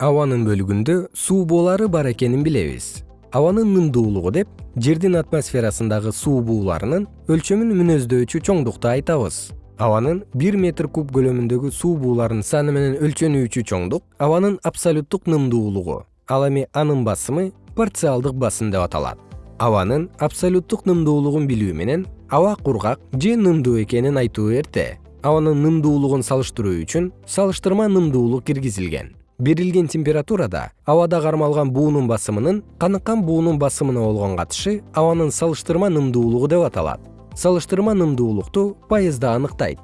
абанын бөлүгүндө суу буулары бар экенин билебиз. Абанын нымдуулугу деп жердин атмосферасындагы суу бууларынын өлчөмүн мүнөздөочү чоңдукту айтабыз. Абанын бир метр куб көлөмүндөгү суу бууларынын саны менен өлчөнүүчү чоңдук абанын абсолюттук нымдуулугу ал эми анын басымы парциалдык басым деп аталат. Абанын абсолюттук нымдуулугун билүү менен аба кургак же нымдуу экенин айтуу эрте абанын нымдуулугун салыштыруу үчүн салыштырма нымдуулук киргизилген берилген температурада абада кармалган буунун басымынын каныккан буунун басымына болгон катышы абанын салыштырма нымдуулугу деп аталат. Салыштырма нымдуулукту пайызда аныктайт